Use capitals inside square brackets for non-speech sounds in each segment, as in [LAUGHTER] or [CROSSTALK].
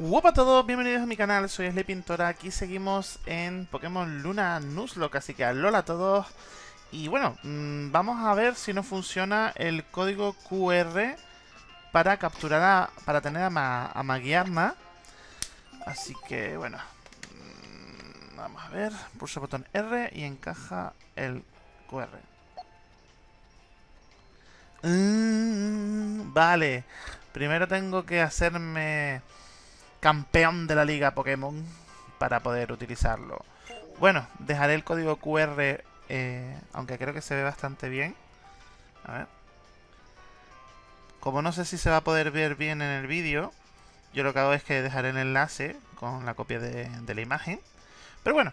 Hola a todos, bienvenidos a mi canal, soy Sly Pintora, aquí seguimos en Pokémon Luna Nuzlocke, así que alola a todos. Y bueno, mmm, vamos a ver si nos funciona el código QR para capturar, a, para tener a, Ma, a. Así que bueno, mmm, vamos a ver, pulsa el botón R y encaja el QR. Mm, vale, primero tengo que hacerme campeón de la liga Pokémon para poder utilizarlo. Bueno, dejaré el código QR, eh, aunque creo que se ve bastante bien. A ver. Como no sé si se va a poder ver bien en el vídeo, yo lo que hago es que dejaré el enlace con la copia de, la imagen. Pero bueno,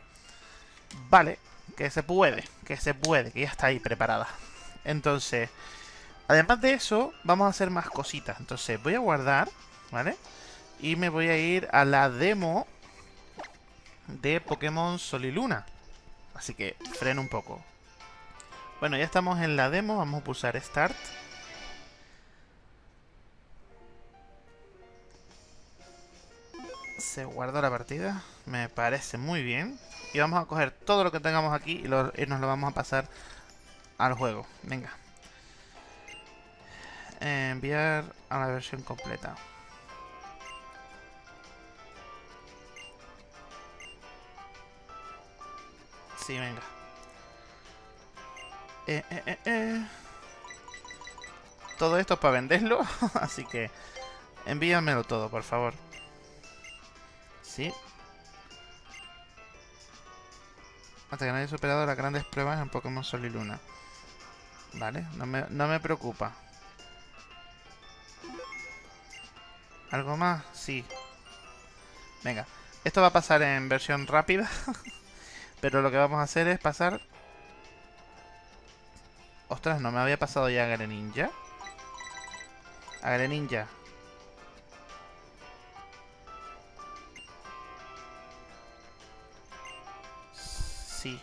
vale, que se puede, que se puede, que ya está ahí preparada. Entonces, además de eso, vamos a hacer más cositas. Entonces, voy a guardar, vale y me voy a ir a la demo de Pokémon Sol y Luna. Así que freno un poco. Bueno, ya estamos en la demo. Vamos a pulsar Start. Se guarda la partida. Me parece muy bien. Y vamos a coger todo lo que tengamos aquí y, y nos lo vamos a pasar al juego. Venga. enviar a la versión completa. Sí, venga. Eh, eh, eh, eh. Todo esto es para venderlo, [LAUGHS] así que envíamelo todo, por favor. Sí. Hasta que no haya superado las grandes pruebas en Pokémon Sol y Luna. Vale, no me, no me preocupa. ¿Algo más? Sí. Venga, esto va a pasar en versión rápida. [LAUGHS] Pero lo que vamos a hacer es pasar... Ostras, no me había pasado ya a Greninja. A Greninja. Sí.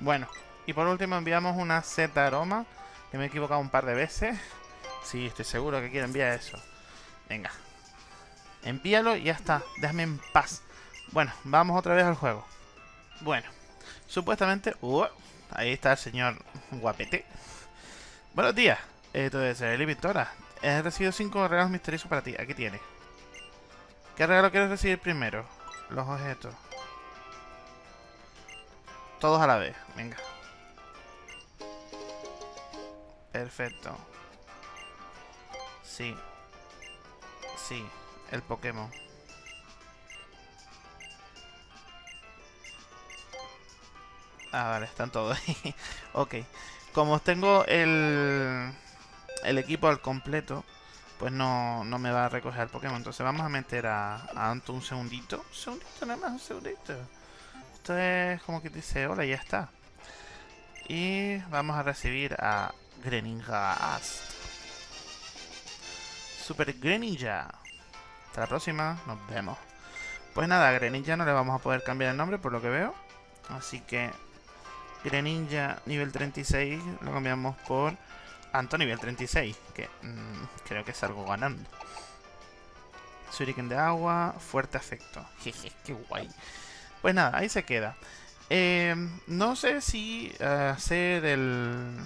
Bueno, y por último enviamos una Z aroma, que me he equivocado un par de veces. [LAUGHS] Sí, estoy seguro que quiero enviar eso. Venga. Envíalo y ya está. Déjame en paz. Bueno, vamos otra vez al juego. Bueno, supuestamente... Uh, ahí está el señor guapete. Buenos días. Eli Victora. He recibido cinco regalos misteriosos para ti. Aquí tienes. ¿Qué regalo quieres recibir primero? Los objetos. Todos a la vez, venga. Perfecto. Sí. Sí, el Pokémon. Ah, vale, están todos ahí. [LAUGHS] ok. Como tengo el, el equipo al completo, pues no, no me va a recoger el Pokémon. Entonces vamos a meter a, a Anto un segundito. Un segundito, nada más, un segundito. Es como que dice, hola, ya está. Y vamos a recibir a Greninja Super Greninja. Hasta la próxima, nos vemos. Pues nada, a Greninja no le vamos a poder cambiar el nombre por lo que veo. Así que Greninja nivel 36 lo cambiamos por Anto nivel 36, que mm, creo que es algo ganando. Shuriken de agua, fuerte afecto. [LAUGHS] Jeje, qué guay. Pues nada, ahí se queda. Eh, no sé si uh, hacer el...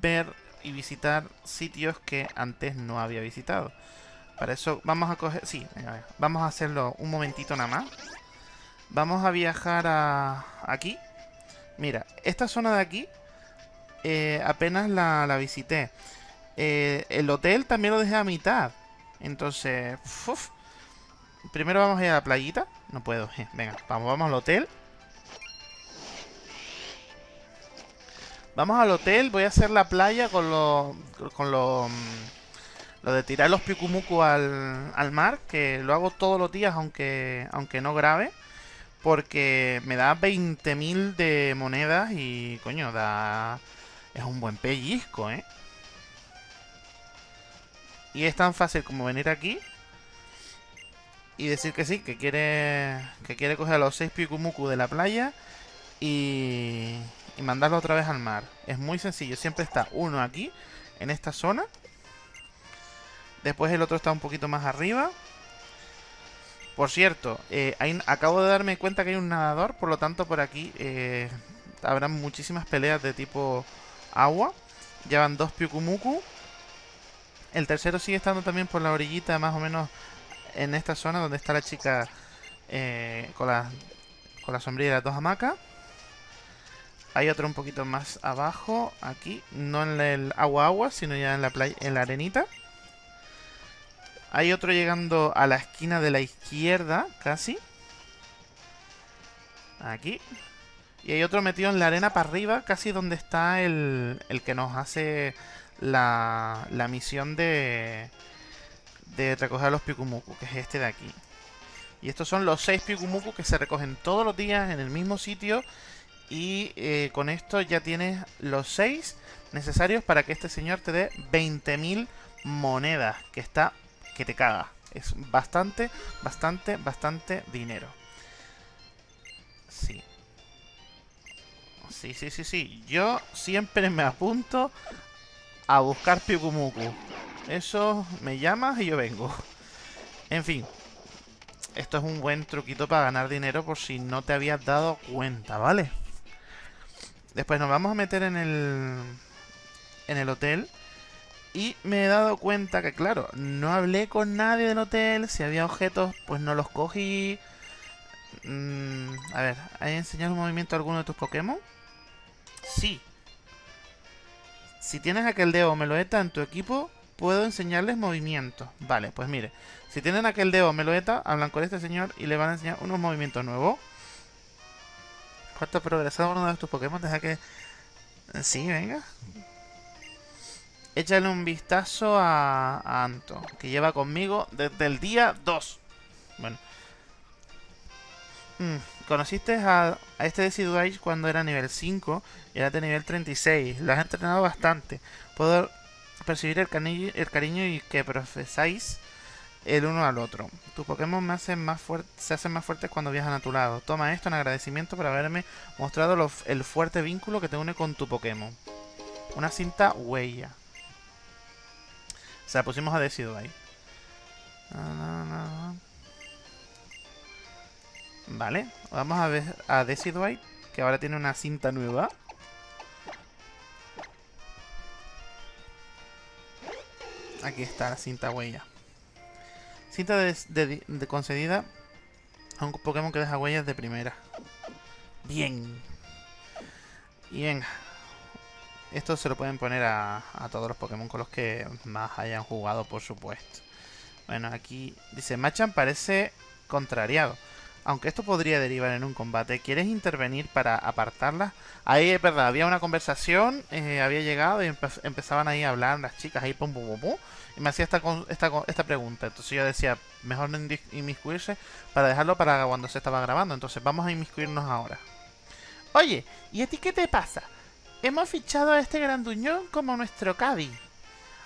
Ver y visitar sitios que antes no había visitado. Para eso vamos a coger... Sí, vamos a hacerlo un momentito nada más. Vamos a viajar a... Aquí. Mira, esta zona de aquí eh, apenas la, visité. Eh, el hotel también lo dejé a mitad. Entonces... Primero vamos a ir a la playita. No puedo. Eh, venga, vamos, vamos al hotel. Vamos al hotel. Voy a hacer la playa con lo... Con lo... Mm, lo de tirar los pikumuku al, al mar. Que lo hago todos los días, aunque, aunque no grabe. Porque me da 20.000 de monedas y, coño, da... Es un buen pellizco, ¿eh? Y es tan fácil como venir aquí y decir que sí, que quiere que quiere coger a los 6 Pikumuku de la playa y, y mandarlo otra vez al mar. Es muy sencillo, siempre está uno aquí, en esta zona. Después el otro está un poquito más arriba. Por cierto, eh, acabo de darme cuenta que hay un nadador, por lo tanto por aquí eh, habrá muchísimas peleas de tipo agua. Llevan dos Pyukumuku. El tercero sigue estando también por la orillita, más o menos en esta zona donde está la chica eh, con, la, con la sombrilla de las dos hamacas. Hay otro un poquito más abajo, aquí, no en el agua agua, sino ya en la playa, en la arenita. Hay otro llegando a la esquina de la izquierda, casi. Aquí. Y hay otro metido en la arena para arriba, casi donde está el, el que nos hace la, la misión de, de recoger los Pikumuku, que es este de aquí. Y estos son los 6 Pikumuku que se recogen todos los días en el mismo sitio. Y eh, con esto ya tienes los 6 necesarios para que este señor te dé 20.000 monedas. Que está que te caga. Es bastante, bastante, bastante dinero. Sí. Sí, sí, sí, sí. Yo siempre me apunto a buscar Pikumuku. Eso me llamas y yo vengo. En fin. Esto es un buen truquito para ganar dinero por si no te habías dado cuenta, ¿vale? Después nos vamos a meter en el... En el hotel. Y me he dado cuenta que, claro, no hablé con nadie del hotel. Si había objetos, pues no los cogí. Mm, a ver, ¿hay enseñado un movimiento a alguno de tus Pokémon? Sí. Si tienes aquel dedo Meloeta en tu equipo, puedo enseñarles movimientos. Vale, pues mire. Si tienen aquel dedo Meloeta, hablan con este señor y le van a enseñar unos movimientos nuevos. ¿Cuánto ha progresado uno de tus Pokémon? Deja que... Sí, venga. Échale un vistazo a, Anto, que lleva conmigo desde el día 2. Bueno. Mm, conociste a, este Decidueye cuando era nivel 5 y era de nivel 36. Lo has entrenado bastante. Puedo percibir el, cariño y que profesáis el uno al otro. Tu Pokémon se hacen más fuertes cuando viajan a tu lado. Toma esto en agradecimiento por haberme mostrado el fuerte vínculo que te une con tu Pokémon. Una cinta huella. Se la pusimos a Decido ahí. Vale, vamos a ver a Decidueye, que ahora tiene una cinta nueva. Aquí está la cinta huella. Cinta de, concedida a un Pokémon que deja huellas de primera. Bien. Bien. Esto se lo pueden poner a, todos los Pokémon con los que más hayan jugado, por supuesto. Bueno, aquí dice, Machan parece contrariado. Aunque esto podría derivar en un combate, ¿quieres intervenir para apartarla? Ahí es verdad, había una conversación, eh, había llegado y empezaban ahí a hablar las chicas ahí pum pum pum y me hacía esta, esta, esta pregunta. Entonces yo decía, mejor no inmiscuirse para dejarlo para cuando se estaba grabando. Entonces vamos a inmiscuirnos ahora. Oye, ¿y a ti qué te pasa? Hemos fichado a este granduñón como nuestro caddy.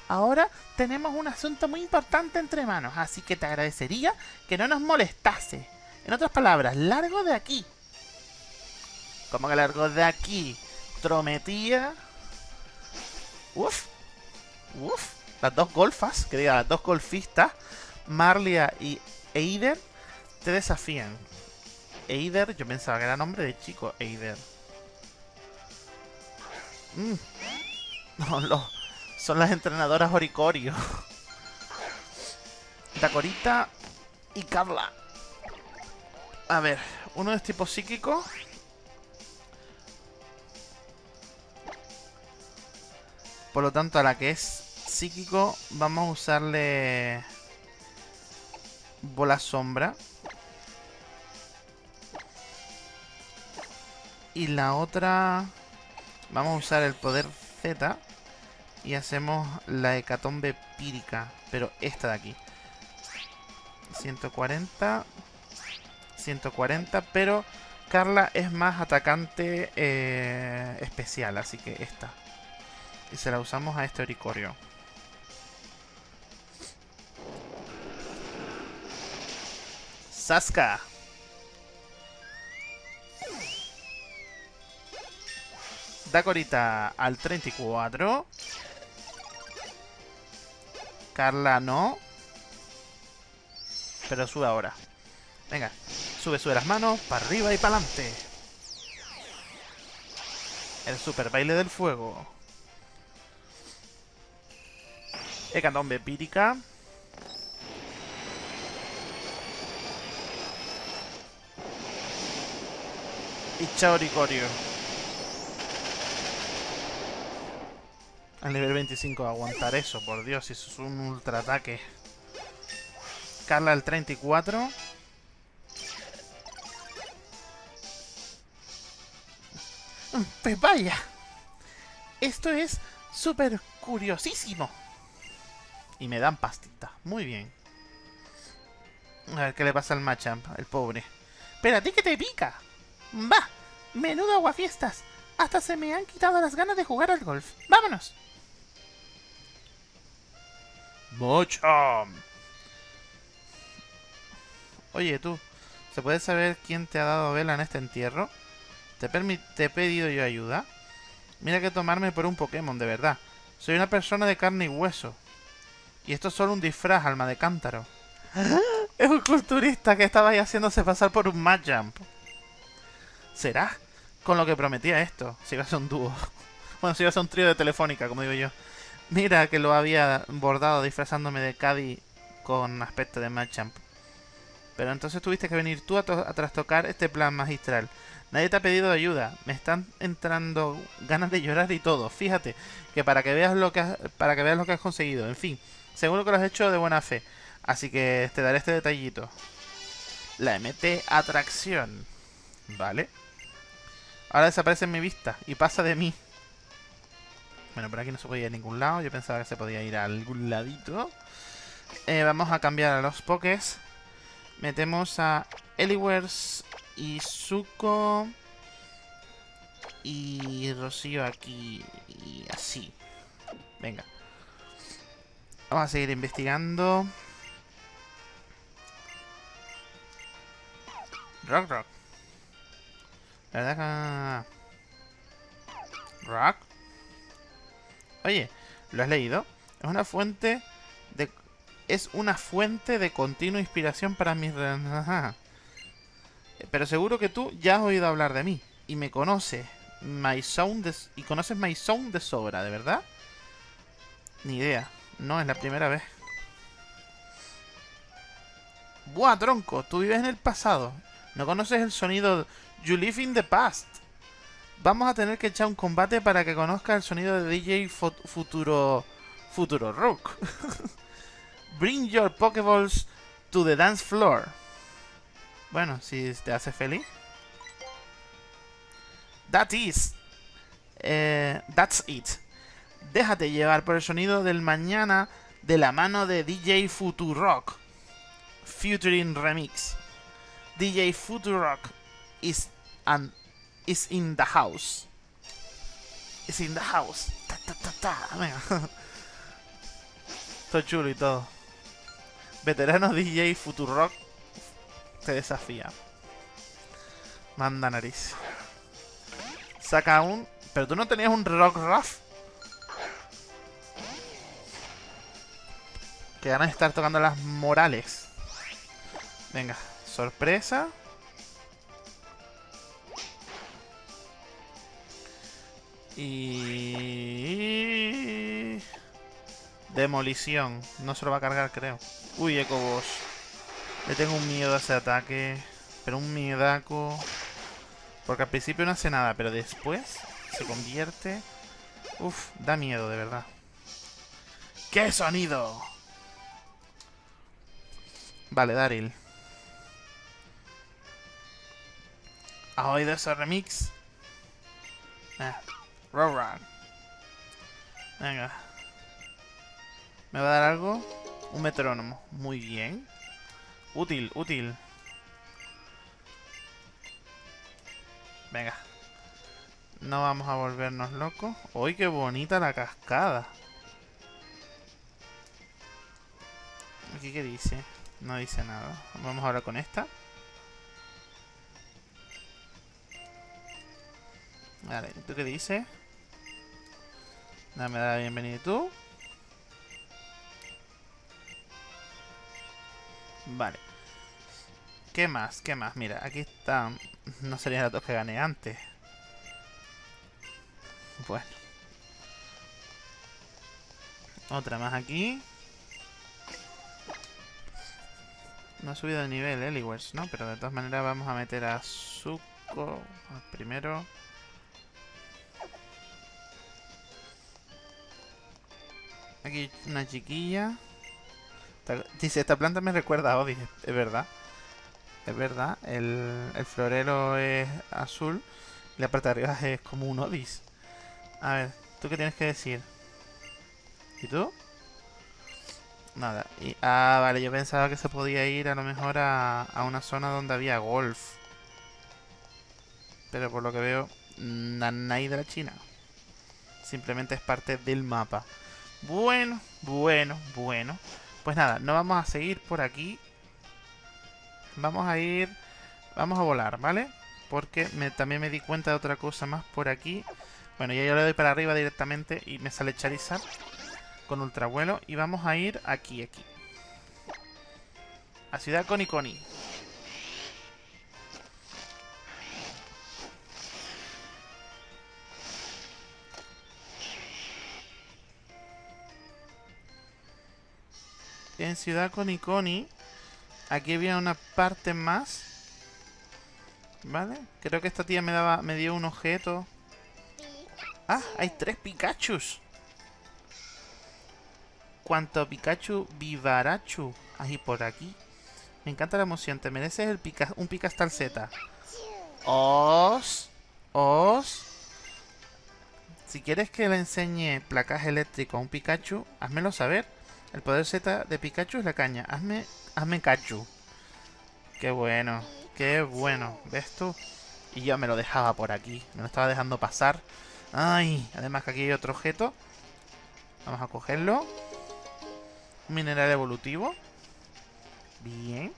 Ahora tenemos un asunto muy importante entre manos, así que te agradecería que no nos molestase. En otras palabras, largo de aquí. ¿Cómo que largo de aquí? Trometía. Uf. Uf. Las dos golfas, que diga, las dos golfistas, Marlia y Eider, te desafían. Eider, yo pensaba que era nombre de chico, Eider. Mm. [LAUGHS] No, son las entrenadoras Oricorio. [LAUGHS] Dacorita y Carla. A ver, uno es tipo psíquico. Por lo tanto, a la que es psíquico, vamos a usarle bola sombra. Y la otra... Vamos a usar el poder Z. Y hacemos la hecatombe pírica. Pero esta de aquí. 140. 140. Pero Carla es más atacante eh, especial. Así que esta. Y se la usamos a este oricorio. Saska. Dacorita al 34. Carla no. Pero sube ahora. Venga, sube, sube las manos, para arriba y para adelante. El super baile del fuego. Hecatombe pírica. Y Chaoricorio. Al nivel 25 aguantar eso, por Dios, eso es un ultra ataque. Carla al 34. Pues vaya. Esto es súper curiosísimo. Y me dan pastita. Muy bien. A ver qué le pasa al Machamp, el pobre. Pero a ti que te pica. Va. Menudo aguafiestas. Hasta se me han quitado las ganas de jugar al golf. Vámonos. Machamp. Oye, tú. ¿Se puede saber quién te ha dado vela en este entierro? ¿Te, te he pedido yo ayuda? Mira que tomarme por un Pokémon, de verdad. Soy una persona de carne y hueso. Y esto es solo un disfraz, alma de cántaro. [GASPS] Es un culturista que estaba ahí haciéndose pasar por un Machamp. ¿Será? Con lo que prometía esto. Si iba a ser un dúo. [LAUGHS] Bueno, si iba a ser un trío de telefónica, como digo yo. Mira que lo había bordado disfrazándome de Caddy con aspecto de Machamp. Pero entonces tuviste que venir tú a, a, trastocar este plan magistral. Nadie te ha pedido ayuda. Me están entrando ganas de llorar y todo. Fíjate que para que veas lo que has, para que veas lo que has conseguido. En fin, seguro que lo has hecho de buena fe. Así que te daré este detallito. La MT Atracción. Vale. Ahora desaparece en mi vista y pasa de mí. Bueno, por aquí no se podía ir a ningún lado. Yo pensaba que se podía ir a algún ladito. Eh, vamos a cambiar a los pokés. Metemos a Eliwers y Zuko. Y Rocío aquí. Y así. Venga. Vamos a seguir investigando. Rock, rock. La verdad que... Rock. Oye, ¿lo has leído? Es una fuente de... Es una fuente de continua inspiración para mis... [LAUGHS] Pero seguro que tú ya has oído hablar de mí. Y me conoces. My Sound de... Y conoces My Sound de sobra, ¿de verdad? Ni idea. No, es la primera vez. Buah, tronco. Tú vives en el pasado. No conoces el sonido You Live in the Past. Vamos a tener que echar un combate para que conozca el sonido de DJ Futuro... Futuro Rook. [LAUGHS] Bring your Pokeballs to the dance floor. Bueno, si te hace feliz. That is. Eh, that's it. Déjate llevar por el sonido del mañana de la mano de DJ Futurock. Futuring Remix. DJ Futurock is, and is in the house. Is in the house. Ta, ta, ta, ta. Venga. [LAUGHS] Estoy chulo y todo. Veterano DJ Futurock te desafía. Manda nariz. Saca un... Pero tú no tenías un Rock Ruff. Que van a estar tocando las morales. Venga, sorpresa. Y... Demolición. No se lo va a cargar, creo. Uy, Eco Boss. Le tengo un miedo a ese ataque. Pero un miedaco. Porque al principio no hace nada, pero después se convierte... Uf, da miedo, de verdad. ¡Qué sonido! Vale, Daryl. ¿Has oído ese remix? Ah, Venga. ¿Me va a dar algo? Un metrónomo. Muy bien. Útil, útil. Venga. No vamos a volvernos locos. ¡Uy, qué bonita la cascada! ¿Aquí qué dice? No dice nada. Vamos ahora con esta. Vale, ¿tú qué dices? Dame la bienvenida tú. Vale. ¿Qué más? ¿Qué más? Mira, aquí está... No serían datos que gané antes. Bueno. Otra más aquí. No ha subido de nivel Eliwers, ¿no? Pero de todas maneras vamos a meter a Zuko primero. Aquí una chiquilla. Dice, esta planta me recuerda a es verdad. Es verdad, el, el florero es azul y la parte de arriba es como un Odis. A ver, ¿tú qué tienes que decir? ¿Y tú? Nada. Y, ah, vale, yo pensaba que se podía ir a lo mejor a, una zona donde había golf. Pero por lo que veo, Nanai de la China. Simplemente es parte del mapa. Bueno, bueno, bueno. Pues nada, no vamos a seguir por aquí. Vamos a ir... Vamos a volar, ¿vale? Porque me, también me di cuenta de otra cosa más por aquí. Bueno, ya yo le doy para arriba directamente y me sale Charizard con ultravuelo. Y vamos a ir aquí, aquí. A Ciudad Coniconi. En Ciudad Coniconi Aquí había una parte más. ¿Vale? Creo que esta tía me daba me dio un objeto. ¡Ah! Hay tres Pikachus. Cuanto Pikachu Vivarachu. Ahí por aquí. Me encanta la emoción. Te mereces el pica, un Picastar Z. Os. Os. Si quieres que le enseñe placaje eléctrico a un Pikachu, házmelo saber. El poder Z de Pikachu es la caña. Hazme, hazme Kachu. Qué bueno. Qué bueno. ¿Ves tú? Y yo me lo dejaba por aquí. Me lo estaba dejando pasar. Ay, además que aquí hay otro objeto. Vamos a cogerlo. Mineral evolutivo. Bien.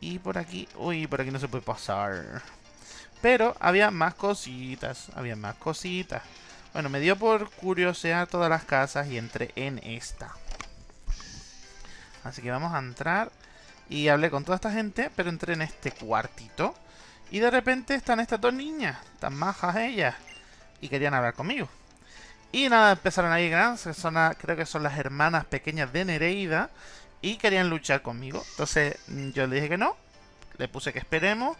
Y por aquí... Uy, por aquí no se puede pasar. Pero había más cositas. Había más cositas. Bueno, me dio por curiosear todas las casas y entré en esta. Así que vamos a entrar. Y hablé con toda esta gente, pero entré en este cuartito. Y de repente están estas dos niñas, tan majas ellas. Y querían hablar conmigo. Y nada, empezaron ahí grandes, creo que son las hermanas pequeñas de Nereida. Y querían luchar conmigo. Entonces mm, yo le dije que no. Le puse que esperemos.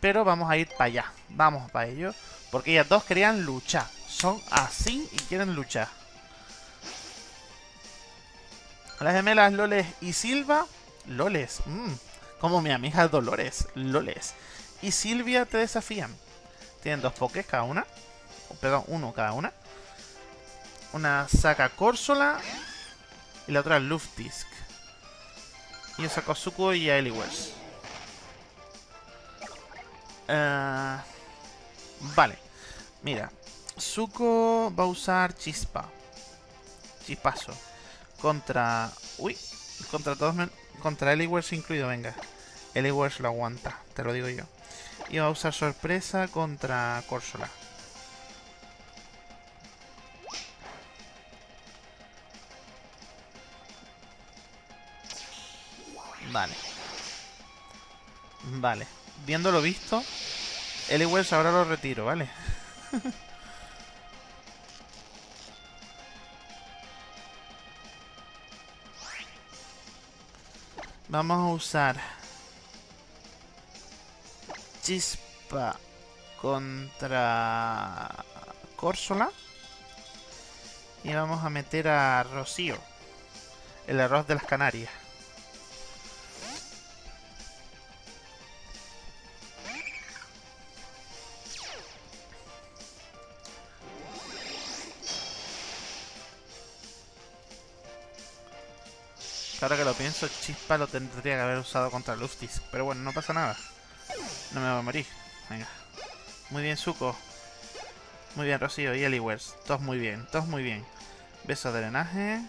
Pero vamos a ir para allá. Vamos para ello. Porque ellas dos querían luchar. Son así y quieren luchar. Las gemelas Loles y Silva. Loles. Mmm, como mi amiga Dolores. Loles. Y Silvia te desafían. Tienen dos pokés cada una. Perdón, uno cada una. Una saca Corsola. Y la otra Luftdisk. Y yo saco a y a Eliwers. Uh, vale. Mira. Zuko va a usar Chispa. Chispazo. Contra... Uy. Contra todos... Contra Eliwers incluido, venga. Eliwers lo aguanta, te lo digo yo. Y va a usar sorpresa contra Corsola. Vale. Vale. Viendo lo visto, Eliwells ahora lo retiro, ¿vale? [LAUGHS] Vamos a usar Chispa contra Córsola. Y vamos a meter a Rocío. El arroz de las Canarias. Ahora que lo pienso, Chispa lo tendría que haber usado contra Luftis. Pero bueno, no pasa nada. No me voy a morir. Venga. Muy bien, Zuko. Muy bien, Rocío y Eliwers. Todos muy bien, todos muy bien. Beso de drenaje.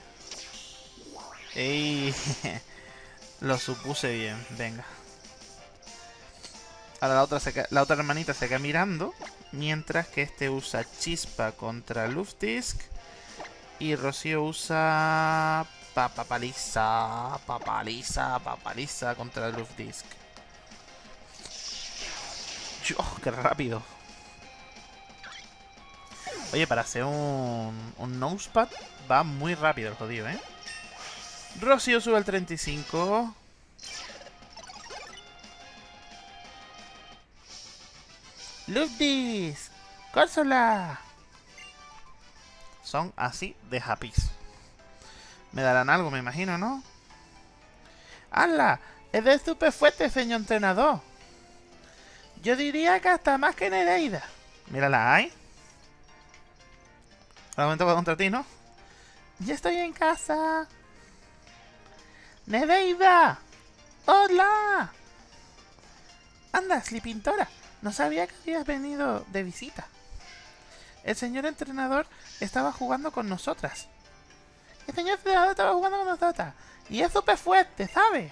¡Ey! [LAUGHS] lo supuse bien, venga. Ahora la otra, la otra hermanita se queda mirando. Mientras que este usa Chispa contra Luftisk. Y Rocío usa Papaliza, papaliza, papaliza contra el Luftdisk. ¡Oh, qué rápido! Oye, para hacer un, un nosepad va muy rápido el jodido, ¿eh? Rocío sube al 35. Luftdisk. Córsola. Son así de happy. Me darán algo, me imagino, ¿no? ¡Hala! Es de súper fuerte, señor entrenador. Yo diría que hasta más que Nereida. Mírala ahí. Ahora momento contra ti, ¿no? Ya estoy en casa. Nereida. ¡Hola! Anda, Slipintora. No sabía que habías venido de visita. El señor entrenador estaba jugando con nosotras. El señor estaba jugando con nosotras. Y es súper fuerte, ¿sabes?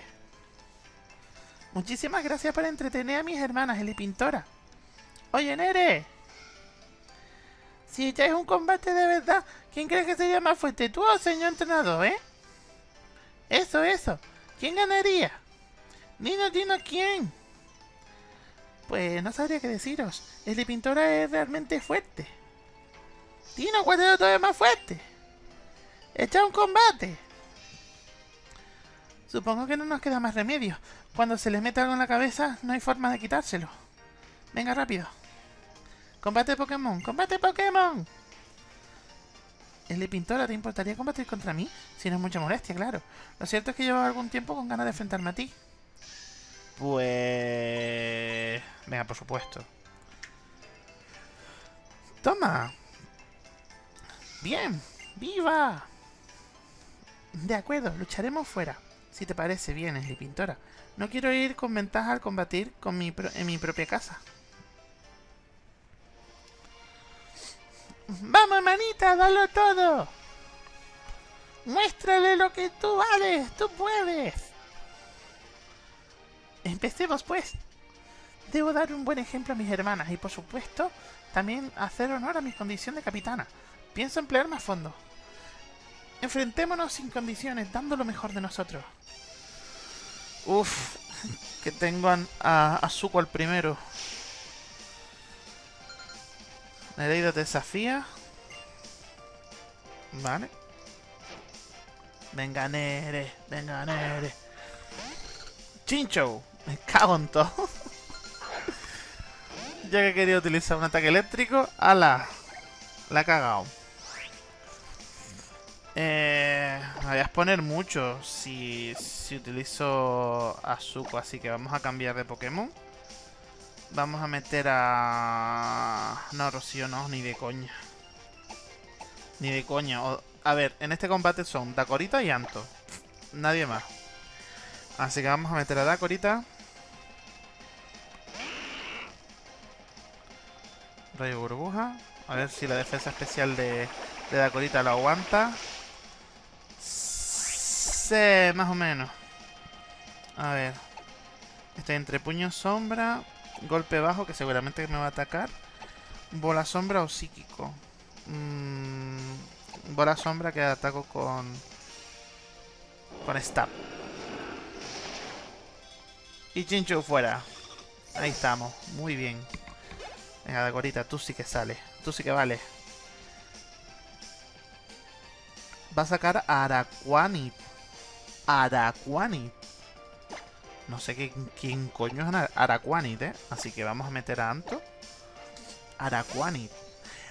Muchísimas gracias por entretener a mis hermanas, Eli Pintora. Oye, Nere. Si echáis un combate de verdad, ¿quién crees que sería más fuerte? ¿Tú o el señor entrenador, eh? Eso, eso. ¿Quién ganaría? Dino, dino, ¿quién? Pues no sabría qué deciros. Eli Pintora es realmente fuerte. Dino, ¿cuál es todavía más fuerte? ¡Echa un combate! Supongo que no nos queda más remedio. Cuando se les mete algo en la cabeza, no hay forma de quitárselo. Venga, rápido. Combate Pokémon, combate Pokémon. De Pintora, ¿te importaría combatir contra mí? Si no es mucha molestia, claro. Lo cierto es que llevo algún tiempo con ganas de enfrentarme a ti. Pues... Venga, por supuesto. Toma. Bien. ¡Viva! De acuerdo, lucharemos fuera. Si te parece bien, Esli Pintora. No quiero ir con ventaja al combatir con mi en mi propia casa. ¡Vamos, hermanita! ¡Dalo todo! ¡Muéstrale lo que tú vales! ¡Tú puedes! Empecemos, pues. Debo dar un buen ejemplo a mis hermanas y, por supuesto, también hacer honor a mi condición de capitana. Pienso emplearme a fondo. Enfrentémonos sin condiciones, dando lo mejor de nosotros. Uf, que tengo a, a, al primero. Nereida desafía. Vale. Venga, Nere. Venga, Nere. Chincho. Me cago en todo. [LAUGHS] ya que quería utilizar un ataque eléctrico. ¡Hala! La he cagado. Eh, me voy a exponer mucho si, si utilizo a Zuko, así que vamos a cambiar de Pokémon. Vamos a meter a... No, Rocío no, ni de coña. Ni de coña. A ver, en este combate son Dakorita y Anto. Nadie más. Así que vamos a meter a Dakorita. Rayo burbuja. A ver si la defensa especial de, de Dakorita lo aguanta más o menos. A ver. Estoy entre puño sombra Golpe bajo, que seguramente me va a atacar. Bola sombra o psíquico. Mm, bola sombra que ataco con... Con stab. Y Chinchu fuera. Ahí estamos. Muy bien. Venga, Dagorita, tú sí que sales. Tú sí que vale. Va a sacar Araquanit. Araquanit. No sé quién coño es Araquanit, ¿eh? Así que vamos a meter a Anto. Araquanit.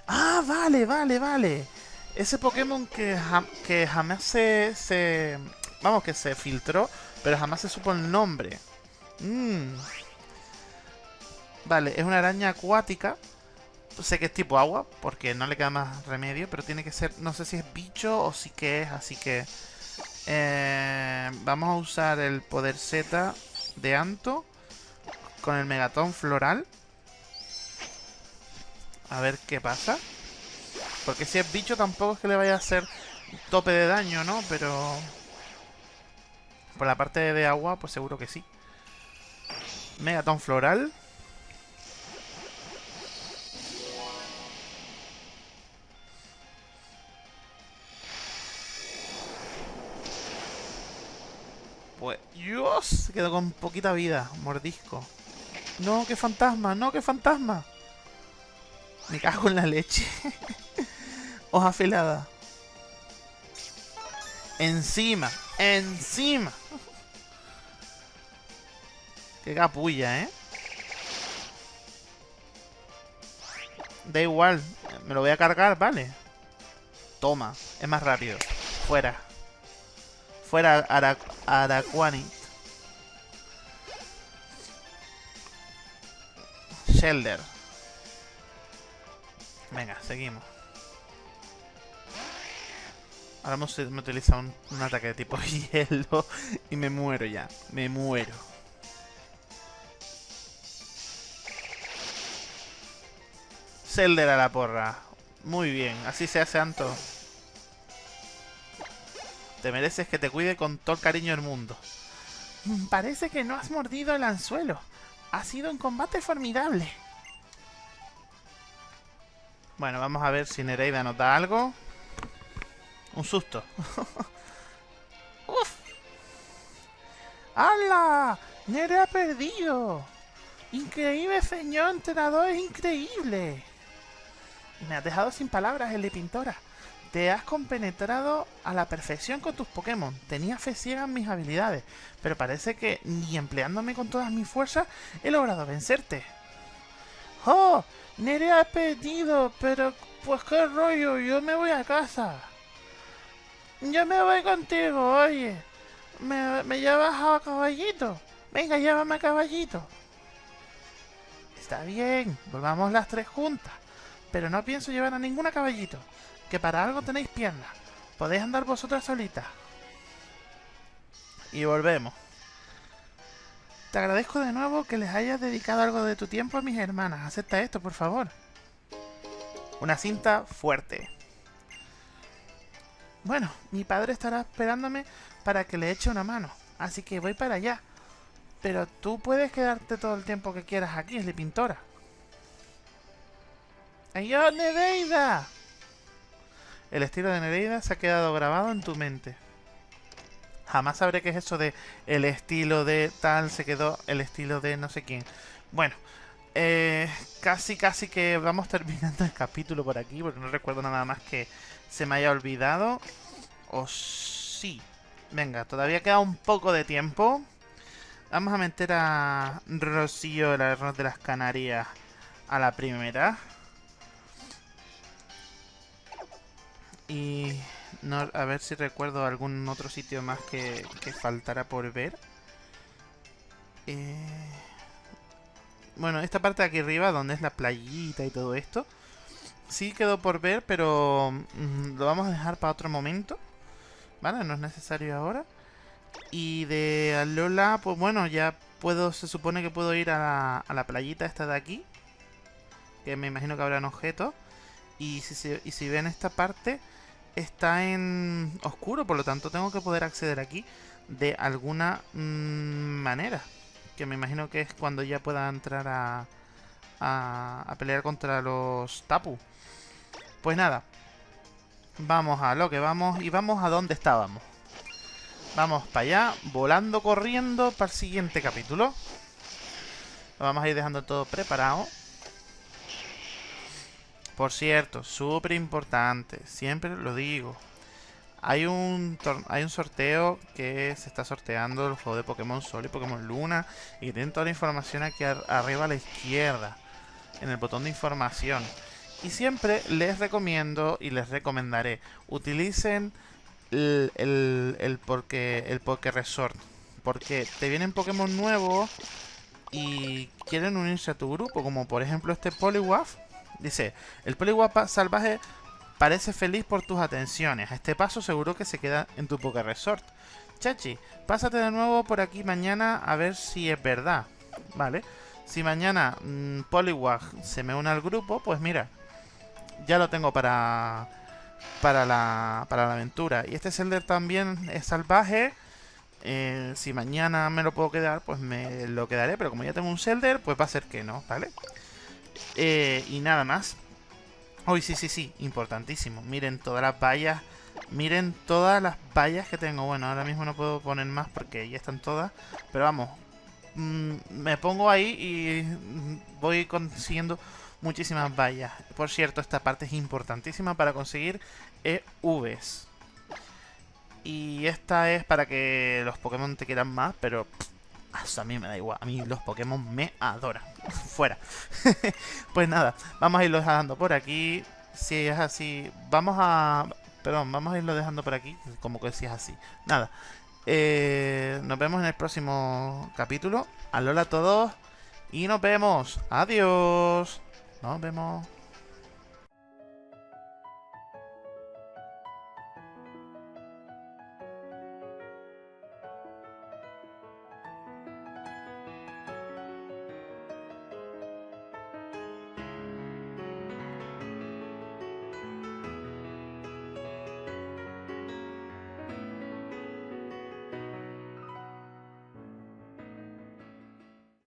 ¡Ah, vale, vale, vale! Ese Pokémon que, que jamás se, se... Vamos, que se filtró, pero jamás se supo el nombre. Mmm. Vale, es una araña acuática. Sé que es tipo agua, porque no le queda más remedio, pero tiene que ser... No sé si es bicho o si que es, así que... Eh, vamos a usar el poder Z de Anto con el Megatón Floral. A ver qué pasa. Porque si es bicho tampoco es que le vaya a hacer tope de daño, ¿no? Pero... Por la parte de agua, pues seguro que sí. Megaton floral. Pues, Dios, quedó con poquita vida, mordisco. No, qué fantasma, no, qué fantasma. Me cago en la leche. [LAUGHS] Hoja afilada. Encima, encima. Qué capulla, ¿eh? Da igual. Me lo voy a cargar, vale. Toma. Es más rápido. Fuera. Fuera Araquanit. Shelder. Venga, seguimos. Ahora hemos, utilizado un ataque de tipo [LAUGHS] hielo y me muero ya. Me muero. Zelder a la porra. Muy bien, así se hace Anto. Te mereces que te cuide con todo el cariño del mundo. Parece que no has mordido el anzuelo. Ha sido un combate formidable. Bueno, vamos a ver si Nereida nos da algo. Un susto. [LAUGHS] ¡Uf! ¡Hala! ¡Nere ha perdido! ¡Increíble, señor entrenador! ¡Es increíble! Me has dejado sin palabras, el de Pintora. Te has compenetrado a la perfección con tus Pokémon. Tenía fe ciega en mis habilidades, pero parece que ni empleándome con todas mis fuerzas he logrado vencerte. ¡Oh! Nere ha perdido, pero pues qué rollo, yo me voy a casa. Yo me voy contigo, oye. ¿Me, me llevas a caballito? Venga, llévame a caballito. Está bien, volvamos las tres juntas. Pero no pienso llevar a ninguna caballito, que para algo tenéis piernas. Podéis andar vosotras solitas. Y volvemos. Te agradezco de nuevo que les hayas dedicado algo de tu tiempo a mis hermanas. Acepta esto, por favor. Una cinta fuerte. Bueno, mi padre estará esperándome para que le eche una mano. Así que voy para allá. Pero tú puedes quedarte todo el tiempo que quieras aquí, es la pintora. ¡Adiós, Nereida! El estilo de Nereida se ha quedado grabado en tu mente. Jamás sabré qué es eso de el estilo de tal, se quedó el estilo de no sé quién. Bueno, eh, casi casi que vamos [LAUGHS] terminando el capítulo por aquí, porque no recuerdo nada más que se me haya olvidado. O sí. Venga, todavía queda un poco de tiempo. Vamos a meter a Rocío, el arroz de las Canarias, a la primera. Y a ver si recuerdo algún otro sitio más que, que faltara por ver. Eh, bueno, esta parte de aquí arriba, donde es la playita y todo esto, sí quedó por ver, pero mm, lo vamos a dejar para otro momento. ¿Vale? No es necesario ahora. Y de Alola, pues bueno, ya puedo, se supone que puedo ir a la, a la playita esta de aquí. Que me imagino que habrán objetos. Y si, y si ven esta parte, está en oscuro, por lo tanto tengo que poder acceder aquí de alguna mm, manera. que me imagino que es cuando ya pueda entrar a, a, a pelear contra los Tapu. Pues nada, vamos a lo que vamos y vamos a donde estábamos. Vamos para allá, volando, corriendo para el siguiente capítulo. Lo vamos a ir dejando todo preparado. Por cierto, súper importante, siempre lo digo. Hay un, hay un sorteo que se está sorteando el juego de Pokémon Sol y Pokémon Luna. Y tienen toda la información aquí arriba a la izquierda, en el botón de información. Y siempre les recomiendo y les recomendaré, utilicen el, el, porque, el Poké Resort. Porque te vienen Pokémon nuevos y quieren unirse a tu grupo, como por ejemplo este Poliwaf Dice, el Poliwap salvaje parece feliz por tus atenciones. A este paso seguro que se queda en tu Poké Resort. Chachi, pásate de nuevo por aquí mañana a ver si es verdad. Vale. Si mañana mmm, se me une al grupo, pues mira, ya lo tengo para para la, para la aventura. Y este Zelder también es salvaje. Eh, si mañana me lo puedo quedar, pues me lo quedaré. Pero como ya tengo un Zelder, pues va a ser que no, ¿vale? Eh, y nada más. Uy, sí, sí, sí, importantísimo. Miren todas las vallas. Miren todas las vallas que tengo. Bueno, ahora mismo no puedo poner más porque ya están todas. Pero vamos, mm, me pongo ahí y voy consiguiendo muchísimas vallas. Por cierto, esta parte es importantísima para conseguir EVs. Y esta es para que los Pokémon te quieran más, pero a mí me da igual. A mí los Pokémon me adoran. Fuera. [LAUGHS] pues nada, vamos a irlo dejando por aquí. Si es así, vamos a... Perdón, vamos a irlo dejando por aquí. Como que si es así. Nada. Eh, nos vemos en el próximo capítulo. Alola a todos. Y nos vemos. Adiós. Nos vemos.